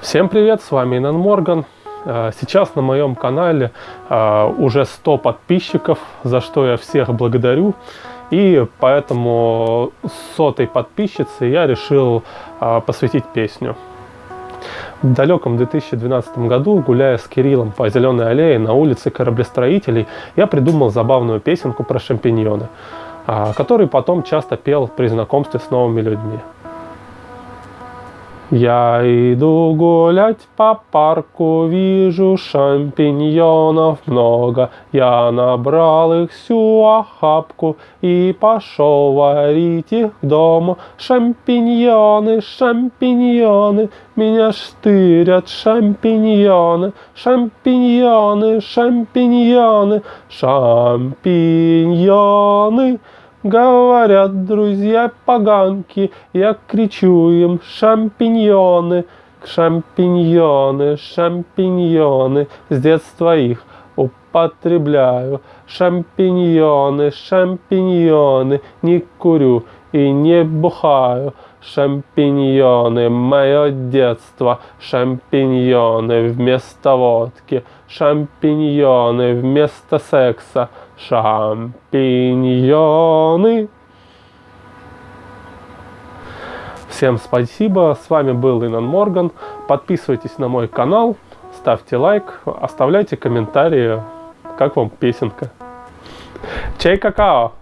Всем привет, с вами Инан Морган. Э, сейчас на моем канале э, уже 100 подписчиков, за что я всех благодарю. И поэтому сотой подписчице я решил э, посвятить песню. В далеком 2012 году, гуляя с Кириллом по Зеленой аллее на улице кораблестроителей, я придумал забавную песенку про шампиньоны, который потом часто пел при знакомстве с новыми людьми. Я иду гулять по парку, вижу шампиньонов много. Я набрал их всю охапку и пошел варить их к дому. Шампиньоны, шампиньоны, меня штырят шампиньоны, шампиньоны, шампиньоны, шампиньоны. Говорят друзья поганки, я кричу им шампиньоны, шампиньоны, шампиньоны, с детства их употребляю. Шампиньоны, шампиньоны, не курю и не бухаю. Шампиньоны, мое детство, шампиньоны вместо водки, шампиньоны вместо секса, шампиньоны. Всем спасибо, с вами был Инан Морган. Подписывайтесь на мой канал, ставьте лайк, оставляйте комментарии, как вам песенка. Чай какао!